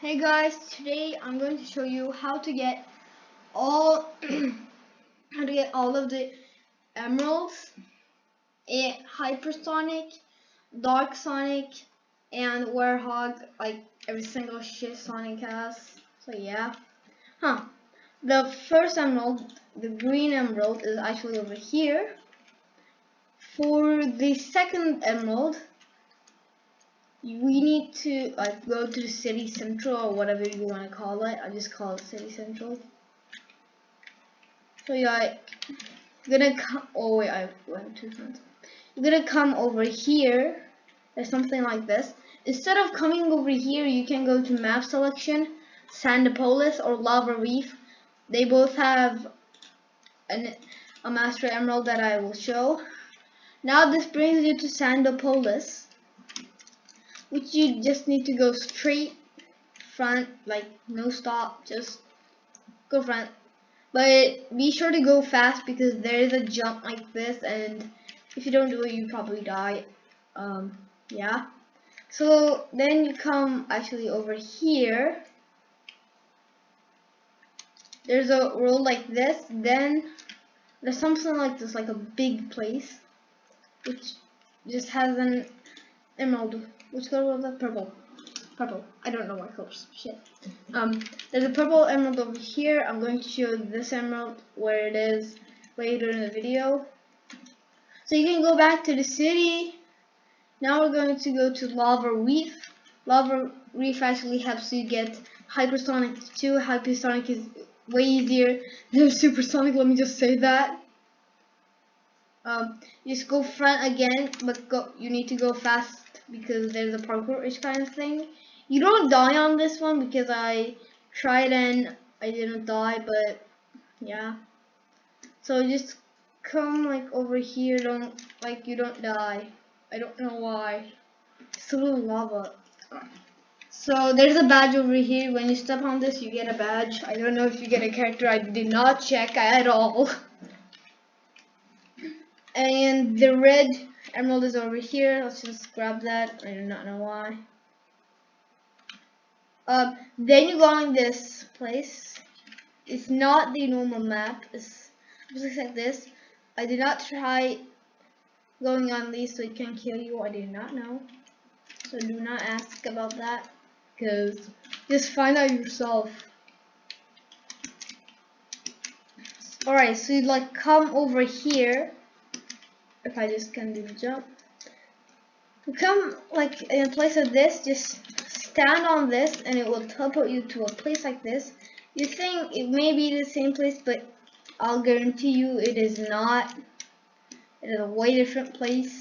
Hey guys, today I'm going to show you how to get all how to get all of the emeralds, a hypersonic, dark sonic, and werehog, like every single shit Sonic has. So yeah. Huh. The first emerald, the green emerald, is actually over here. For the second emerald, we need to like go to city central or whatever you want to call it. I just call it city central. So you're like gonna come. Oh wait, I went too fast. You're gonna come over here. There's something like this. Instead of coming over here, you can go to map selection, Sandopolis or Lava Reef. They both have an, a master emerald that I will show. Now this brings you to Sandopolis which you just need to go straight front like no stop just go front. But be sure to go fast because there is a jump like this and if you don't do it you probably die. Um yeah. So then you come actually over here. There's a road like this then there's something like this like a big place which just has an emerald which color was that? Purple. Purple. I don't know what colors. Shit. Um, there's a purple emerald over here. I'm going to show this emerald where it is later in the video. So you can go back to the city. Now we're going to go to Lava Reef. Lava Reef actually helps you get Hypersonic 2. Hypersonic is way easier than Supersonic, let me just say that. Um, just go front again, but go, you need to go fast because there's a parkour-ish kind of thing. You don't die on this one because I tried and I didn't die, but yeah. So just come like over here, don't like you don't die. I don't know why. It's a little lava. So there's a badge over here. When you step on this, you get a badge. I don't know if you get a character. I did not check at all. and the red Emerald is over here. Let's just grab that. I do not know why. Um, then you go on this place. It's not the normal map. It's looks like this. I did not try going on these so it can kill you. I did not know. So do not ask about that. Because just find out yourself. Alright, so you like come over here if I just can do the jump. Come like in place of this, just stand on this and it will teleport you to a place like this. You think it may be the same place, but I'll guarantee you it is not. It is a way different place.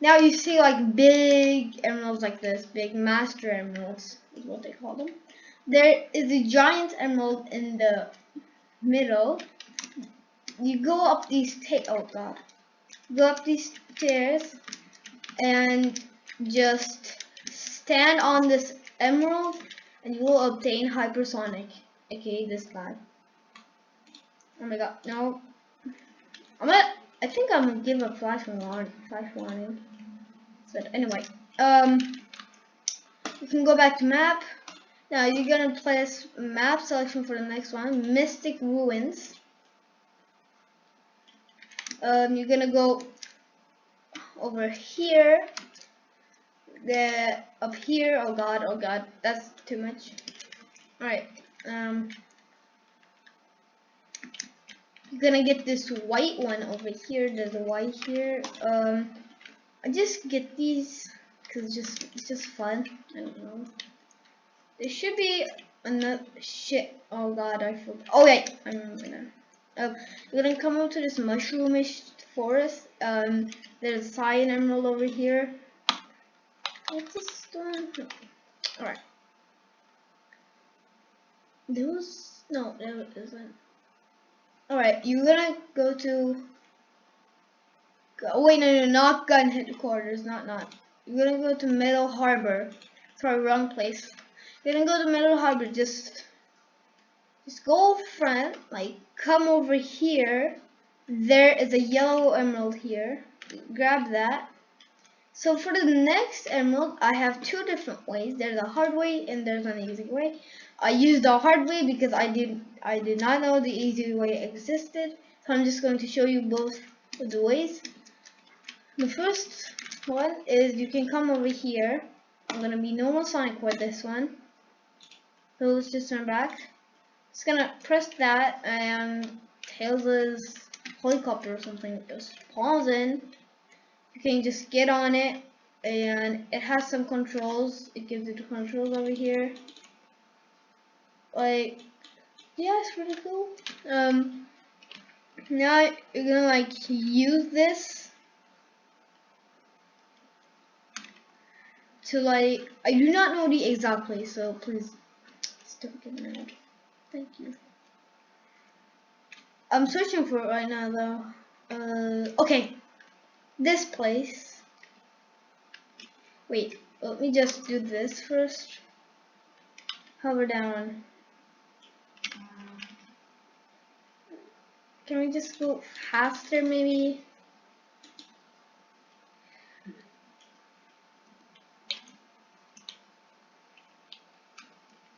Now you see like big emeralds like this, big master emeralds is what they call them. There is a giant emerald in the middle. You go up these oh god go up these stairs and just stand on this emerald and you will obtain hypersonic aka this guy. Oh my god no. I'm gonna I think I'm gonna give a flash warning flash warning. But anyway um you can go back to map. Now you're gonna place map selection for the next one mystic ruins um, you're gonna go over here. The up here. Oh god oh god. That's too much. All right um you're gonna get this white one over here. There's a white here. Um I just get these because it's just it's just fun. I don't know. There should be another shit. Oh god I forgot oh wait I'm uh, you're gonna come up to this mushroomish forest. Um, there's a cyan emerald over here. What's this one? Alright. Those no, there isn't. Alright, you're gonna go to Oh wait, no, no, not gun headquarters, not not. You're gonna go to Metal Harbor. Sorry, wrong place. You're gonna go to Metal Harbor. Just go front, like come over here. There is a yellow emerald here. Grab that. So for the next emerald, I have two different ways. There's a hard way and there's an easy way. I used the hard way because I did I did not know the easy way existed. So I'm just going to show you both the ways. The first one is you can come over here. I'm gonna be normal Sonic with this one. So let's just turn back. Just gonna press that and Tails' helicopter or something just spawns in. You can just get on it and it has some controls. It gives you the controls over here. Like yeah it's pretty cool. Um now you're gonna like use this to like I do not know the exact place so please stop giving it thank you I'm searching for it right now though uh okay this place. Wait, let me just do this first. Hover down. Can we just go faster maybe?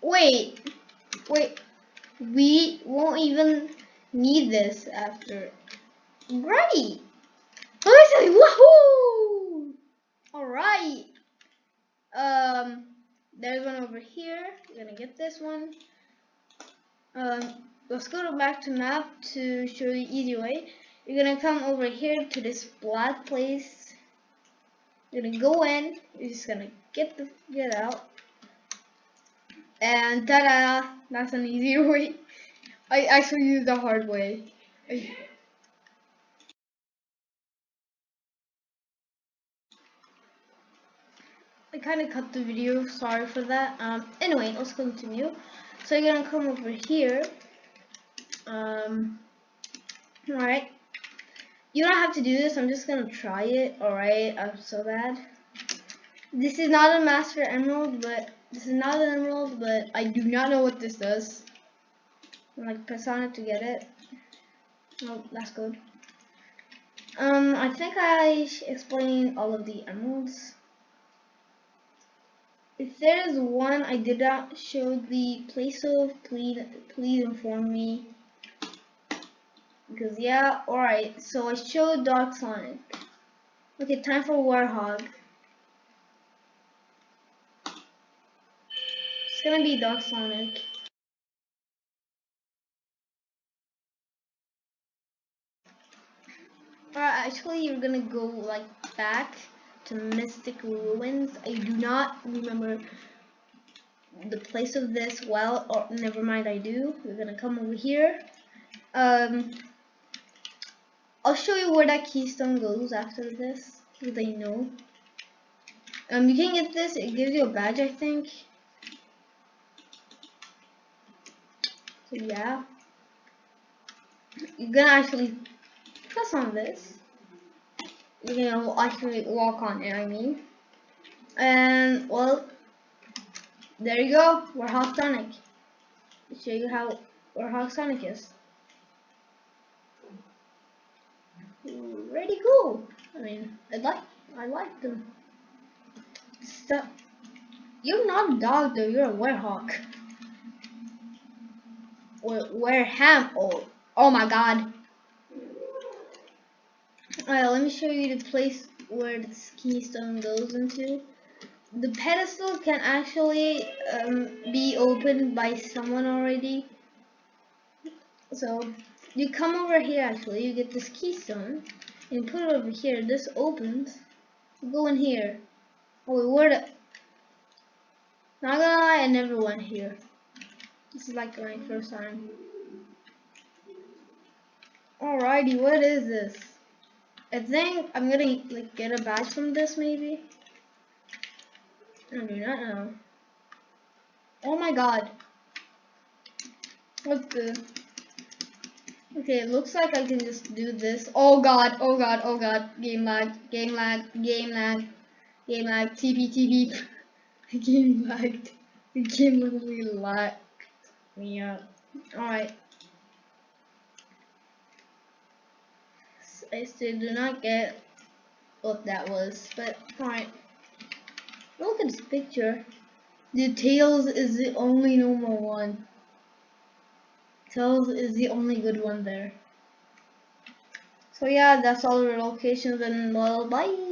Wait, wait, we won't even need this after. Great! Listen, woohoo! Alright. Um, there's one over here. We're gonna get this one. Um, let's go back to map to show you easy way. You're gonna come over here to this black place. You're gonna go in. You're just gonna get the get out. And ta-da! That's an easier way. I actually used the hard way. I, I kind of cut the video, sorry for that. Um, anyway, let's continue. So you're gonna come over here. Um, alright. You don't have to do this, I'm just gonna try it. Alright, I'm so bad. This is not a Master Emerald, but this is not an Emerald, but I do not know what this does. Like press on it to get it. Oh, that's good. Um, I think I explained all of the emeralds. If there is one I did not show the place of, please please inform me. Because yeah, alright, so I showed Dark Sonic. Okay, time for Werehog. It's gonna be Dark Sonic. Actually you're gonna go like back to Mystic Ruins. I do not remember the place of this well, or never mind, I do. We're gonna come over here. Um, I'll show you where that keystone goes after this, so they know. Um, you can get this. It gives you a badge, I think. So yeah, you're gonna actually press on this you know, I can walk on it, I mean. And, well, there you go, Werehog Sonic. I'll show you how Werehog Sonic is. Pretty cool. I mean, I like, I like them. Stop. You're not a dog though, you're a werehog. Or wereham, oh, oh my god. Alright, let me show you the place where the keystone goes into. The pedestal can actually um, be opened by someone already. So, you come over here actually, you get this keystone, and put it over here, this opens, go in here. Oh, wait, where the... Not gonna lie, I never went here. This is like my first time. Alrighty, what is this? I think I'm gonna like get a badge from this maybe. I do not know. Oh my god. What's the Okay, it looks like I can just do this. Oh god, oh god, oh god. Game lag, game lag, game lag, game lag, TP, TP. game lagged. The game literally lagged me up. Alright. I still do not get what that was, but fine. Look at this picture. The Tails is the only normal one. Tails is the only good one there. So yeah, that's all the locations and well, bye.